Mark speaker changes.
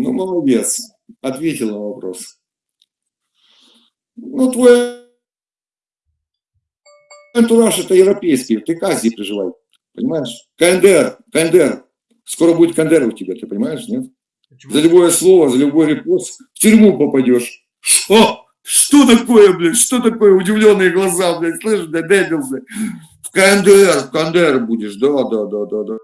Speaker 1: Ну, молодец. Ответил на вопрос. Ну, твой антураж это европейский. Ты к Азии приживай? Понимаешь? КНДР, КНДР. Скоро будет КНДР у тебя, ты понимаешь, нет? Почему? За любое слово, за любой репост в тюрьму попадешь. Что? Что такое, блядь? Что такое удивленные глаза, блядь? Слышишь, да, дебился? В КНДР, в КНДР будешь, да, да, да, да, да.